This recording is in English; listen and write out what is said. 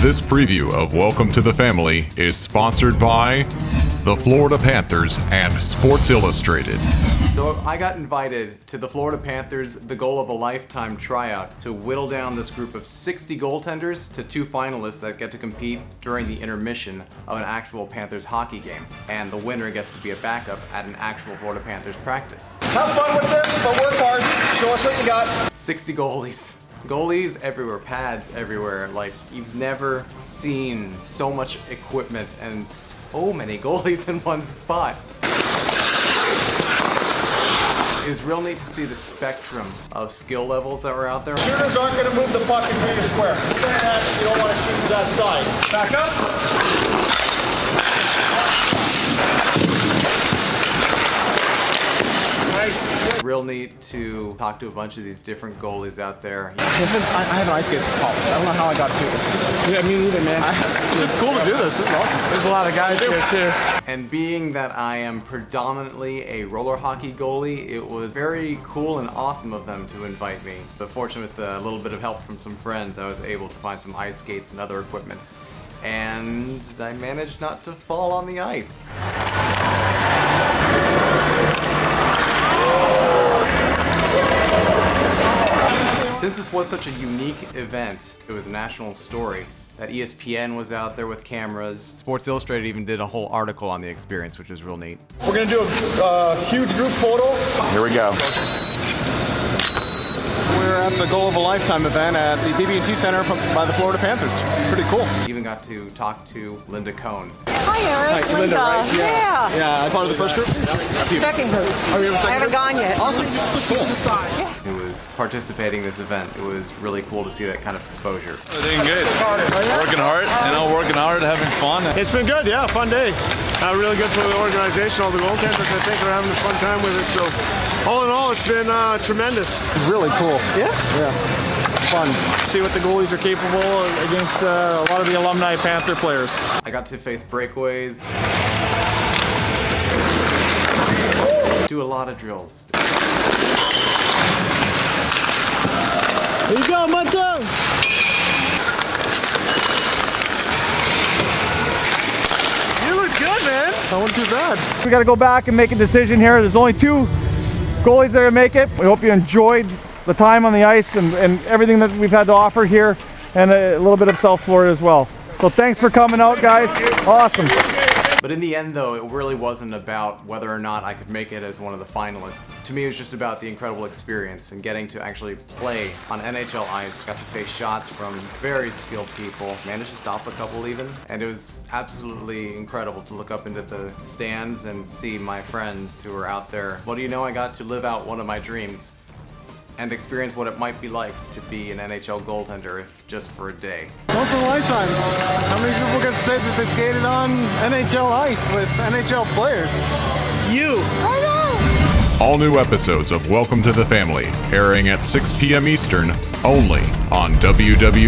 This preview of Welcome to the Family is sponsored by the Florida Panthers and Sports Illustrated. So I got invited to the Florida Panthers The Goal of a Lifetime tryout to whittle down this group of 60 goaltenders to two finalists that get to compete during the intermission of an actual Panthers hockey game. And the winner gets to be a backup at an actual Florida Panthers practice. Have fun with this, but work hard. Show us what you got. 60 goalies. Goalies everywhere, pads everywhere. Like, you've never seen so much equipment and so many goalies in one spot. It was real neat to see the spectrum of skill levels that were out there. Shooters aren't going to move the puck into your square. You don't want to shoot to that side. Back up. Real neat to talk to a bunch of these different goalies out there. I have an ice skate from college. I don't know how I got to do this. Yeah, me neither, man. It's just cool to do this. This is awesome. There's a lot of guys here too. And being that I am predominantly a roller hockey goalie, it was very cool and awesome of them to invite me. But fortunate with a little bit of help from some friends, I was able to find some ice skates and other equipment. And I managed not to fall on the ice. Since this was such a unique event, it was a national story, that ESPN was out there with cameras. Sports Illustrated even did a whole article on the experience, which was real neat. We're going to do a uh, huge group photo. Here we go. We're at the Goal of a Lifetime event at the BB&T Center from, by the Florida Panthers. Pretty cool. Even got to talk to Linda Cohn. Hi, Eric. Hi, Linda, right? Yeah. Yeah, I part of the first group. Second group. Oh, Are you second I haven't group? gone yet. Awesome. Cool. who was participating in this event. It was really cool to see that kind of exposure. Doing good. Working hard, you know, working hard, having fun. It's been good, yeah, fun day. Uh, really good for the organization, all the goaltenders. I think are having a fun time with it. So, all in all, it's been uh, tremendous. Really cool. Yeah. Yeah. It's fun. See what the goalies are capable against uh, a lot of the alumni Panther players. I got to face breakaways, do a lot of drills. Here you go, Munto. Wasn't too bad. We got to go back and make a decision here. There's only two goalies that are make it. We hope you enjoyed the time on the ice and, and everything that we've had to offer here and a, little bit of South Florida as well. So thanks for coming out, guys. Awesome. But in the end, though, it really wasn't about whether or not I could make it as one of the finalists. To me, it was just about the incredible experience and getting to actually play on NHL ice. Got to face shots from very skilled people. Managed to stop a couple even. And it was absolutely incredible to look up into the stands and see my friends who were out there. Well, do you know, I got to live out one of my dreams and experience what it might be like to be an NHL goaltender if just for a day. Once in a lifetime. How many people can say that they skated on NHL ice with NHL players? You. I know. All new episodes of Welcome to the Family airing at 6 p.m. Eastern only on www.boa.tv.